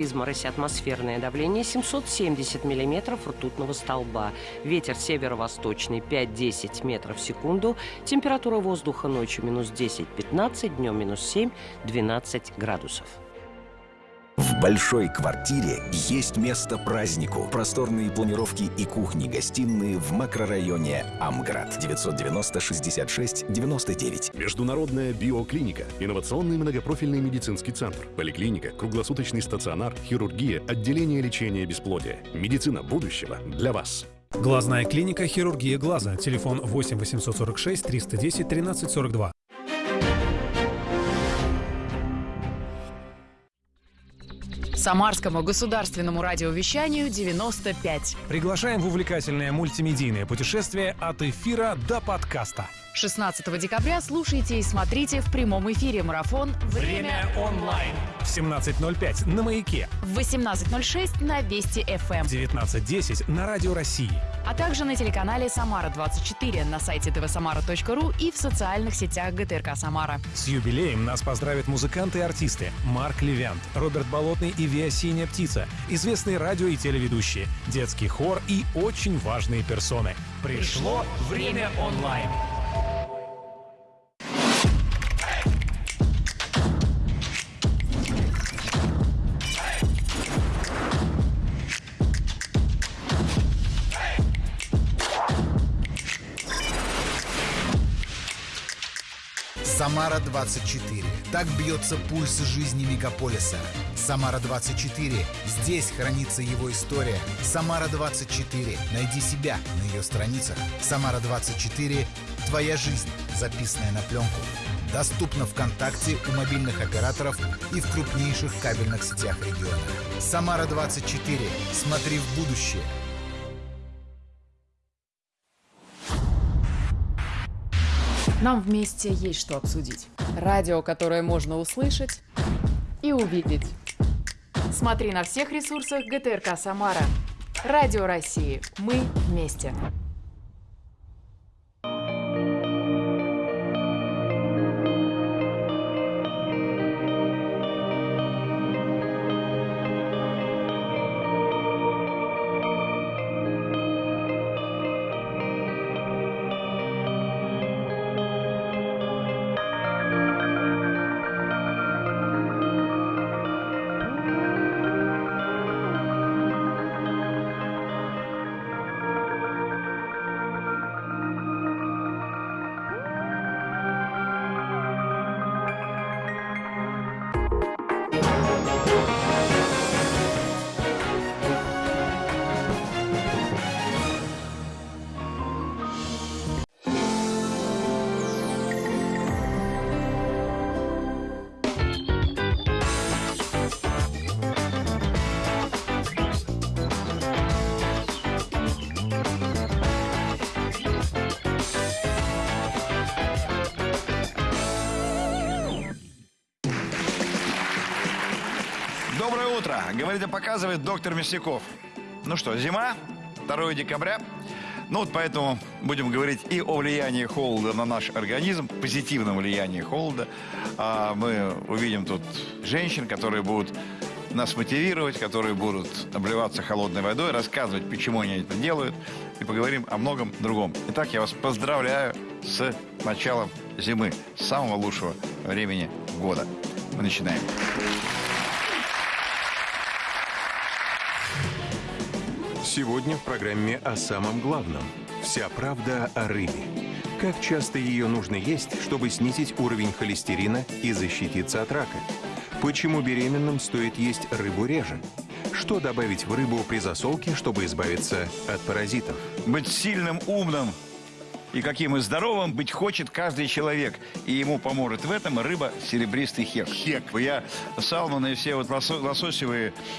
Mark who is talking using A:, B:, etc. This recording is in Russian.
A: Изморозь атмосферное давление 770 миллиметров ртутного столба. Ветер северо-восточный 5-10 метров в секунду. Температура воздуха ночью минус 10-15, днем минус 7-12 градусов.
B: В большой квартире есть место празднику. Просторные планировки и кухни-гостиные в макрорайоне Амград. 990-66-99.
C: Международная биоклиника. Инновационный многопрофильный медицинский центр. Поликлиника, круглосуточный стационар, хирургия, отделение лечения бесплодия. Медицина будущего для вас.
D: Глазная клиника «Хирургия глаза». Телефон 8 846 310 1342.
E: Самарскому государственному радиовещанию 95.
D: Приглашаем в увлекательное мультимедийное путешествие от эфира до подкаста.
E: 16 декабря слушайте и смотрите в прямом эфире марафон
D: Время онлайн. В 17.05 на «Маяке»,
E: в 18.06 на Вести ФМ,
D: в 19.10 на Радио России.
E: А также на телеканале Самара-24 на сайте tvsamara.ru и в социальных сетях ГТРК Самара.
D: С юбилеем нас поздравят музыканты и артисты Марк Левянт, Роберт Болотный и Виа Синяя Птица, известные радио и телеведущие, детский хор и очень важные персоны. Пришло время онлайн.
F: Самара-24. Так бьется пульс жизни мегаполиса. Самара-24. Здесь хранится его история. Самара-24. Найди себя на ее страницах. Самара-24. Твоя жизнь, записанная на пленку. Доступно ВКонтакте у мобильных операторов и в крупнейших кабельных сетях региона. Самара-24. Смотри в будущее.
E: Нам вместе есть что обсудить. Радио, которое можно услышать и увидеть. Смотри на всех ресурсах ГТРК Самара. Радио России. Мы вместе.
G: Доброе утро. Говорит и показывает доктор Мясников. Ну что, зима, 2 декабря. Ну вот поэтому будем говорить и о влиянии холода на наш организм, позитивном влиянии холода. А мы увидим тут женщин, которые будут нас мотивировать, которые будут обливаться холодной водой, рассказывать, почему они это делают, и поговорим о многом другом. Итак, я вас поздравляю с началом зимы, самого лучшего времени года. Мы начинаем.
H: Сегодня в программе о самом главном. Вся правда о рыбе. Как часто ее нужно есть, чтобы снизить уровень холестерина и защититься от рака? Почему беременным стоит есть рыбу реже? Что добавить в рыбу при засолке, чтобы избавиться от паразитов?
G: Быть сильным, умным и каким и здоровым быть хочет каждый человек. И ему поможет в этом рыба серебристый хек. Хек. Я салмоны и все вот лосо- лососевые